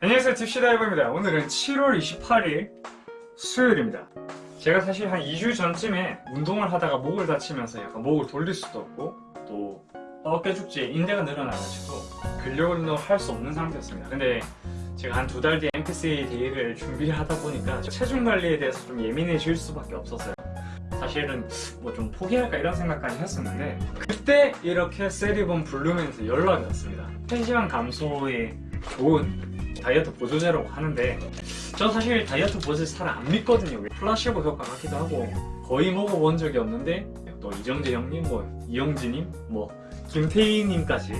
안녕하세요 딥시다이버입니다. 오늘은 7월 28일 수요일입니다. 제가 사실 한 2주 전쯤에 운동을 하다가 목을 다치면서 약간 목을 돌릴 수도 없고 또 어깨 쪽에 인대가 늘어나가지고 근력 운동을 할 수 없는 상태였습니다. 근데 제가 한 두 달 뒤에 NPC 대회를 준비를 하다 보니까 체중 관리에 대해서 좀 예민해질 수밖에 없었어요. 사실은 뭐 좀 포기할까 이런 생각까지 했었는데 그때 이렇게 세리본 블루맨에서 연락이 왔습니다. 체지방 감소에 좋은 다이어트 보조제라고 하는데 저 사실 다이어트 보조제 잘 안 믿거든요. 플라시보 효과 같기도 하고 거의 먹어본 적이 없는데 또 이정재 형님, 뭐 이영진님, 뭐 김태희님까지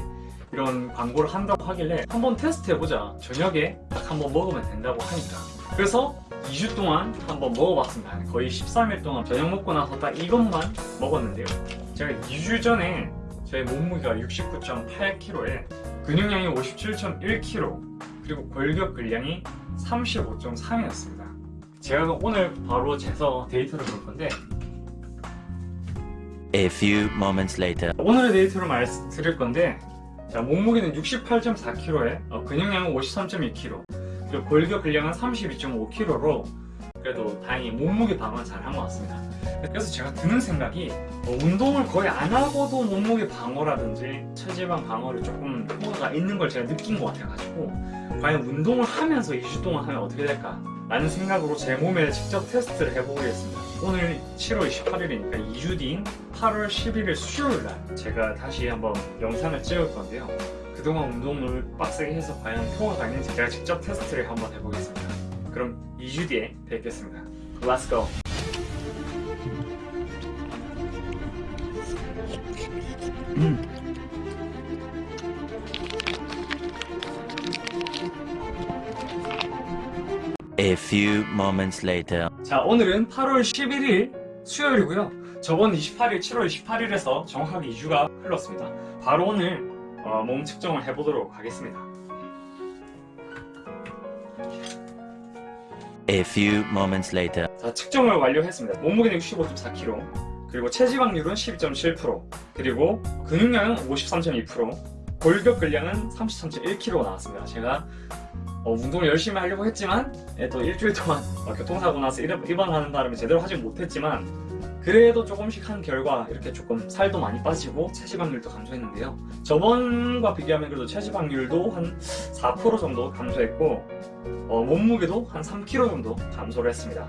이런 광고를 한다고 하길래 한번 테스트해보자. 저녁에 딱 한번 먹으면 된다고 하니까. 그래서 2주 동안 한번 먹어봤습니다. 거의 13일 동안 저녁 먹고 나서 딱 이것만 먹었는데요. 제가 2주 전에 제 몸무게가 69.8kg에 근육량이 57.1kg 그리고 골격 근량이 35.3이었습니다. 제가 오늘 바로 재서 데이터를 볼 건데 A few moments later. 오늘의 데이터를 말씀드릴 건데 자, 몸무게는 68.4kg에 어, 근육량은 53.2kg 그리고 골격 근량은 32.5kg로 그래도 다행히 몸무게 방어는 잘 한 것 같습니다. 그래서 제가 드는 생각이 어, 운동을 거의 안 하고도 몸무게 방어라든지 체지방 방어를 조금 효과가 있는 걸 제가 느낀 것 같아가지고 과연 운동을 하면서 2주 동안 하면 어떻게 될까 라는 생각으로 제 몸에 직접 테스트를 해보겠습니다. 오늘 7월 28일이니까 2주 뒤인 8월 11일 수요일날 제가 다시 한번 영상을 찍을 건데요. 그동안 운동을 빡세게 해서 과연 효과가 있는지 제가 직접 테스트를 한번 해보겠습니다. 그럼 2주 뒤에 뵙겠습니다. Let's go! A few moments later. 자 오늘은 8월 11일 수요일이고요. 저번 28일 7월 28일에서 정확하게 2주가 흘렀습니다. 바로 오늘 어, 몸 측정을 해보도록 하겠습니다. A few moments later. 자 측정을 완료했습니다. 몸무게는 65.4kg 그리고 체지방률은 12.7% 그리고 근육량은 53.2% 골격 근량은 33.1kg 나왔습니다. 제가 어, 운동을 열심히 하려고 했지만 예, 또 일주일 동안 어, 교통사고 나서 입- 입원하는 바람에 제대로 하지 못했지만 그래도 조금씩 한 결과 이렇게 조금 살도 많이 빠지고 체지방률도 감소했는데요. 저번과 비교하면 그래도 체지방률도 한 4% 정도 감소했고 어, 몸무게도 한 3kg 정도 감소를 했습니다.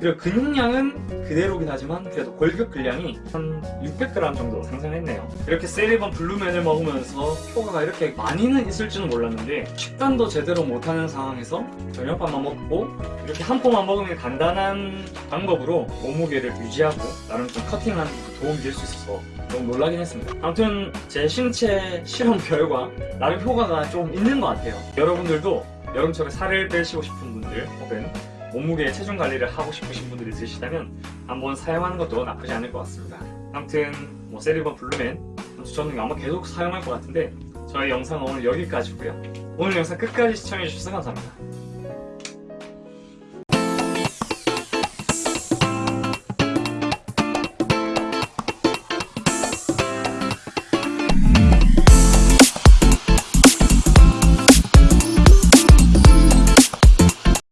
그리고 근육량은 그대로긴 하지만 그래도 골격 근량이 한 600g 정도 상승했네요. 이렇게 세리번 블루맨을 먹으면서 효과가 이렇게 많이는 있을 줄은 몰랐는데 식단도 제대로 못하는 상황에서 저녁밥만 먹고 이렇게 한 포만 먹으면 간단한 방법으로 몸무게를 유지하고 나름 좀 커팅하는 데 도움이 될 수 있어서 너무 놀라긴 했습니다. 아무튼 제 신체 실험 결과 나름 효과가 좀 있는 것 같아요. 여러분들도 여름철에 살을 빼시고 싶은 분들 혹은 몸무게 체중 관리를 하고 싶으신 분들이 있으시다면 한번 사용하는 것도 나쁘지 않을 것 같습니다. 아무튼 뭐 세리번 블루맨 저는 아마 계속 사용할 것 같은데 저의 영상은 오늘 여기까지고요. 오늘 영상 끝까지 시청해주셔서 감사합니다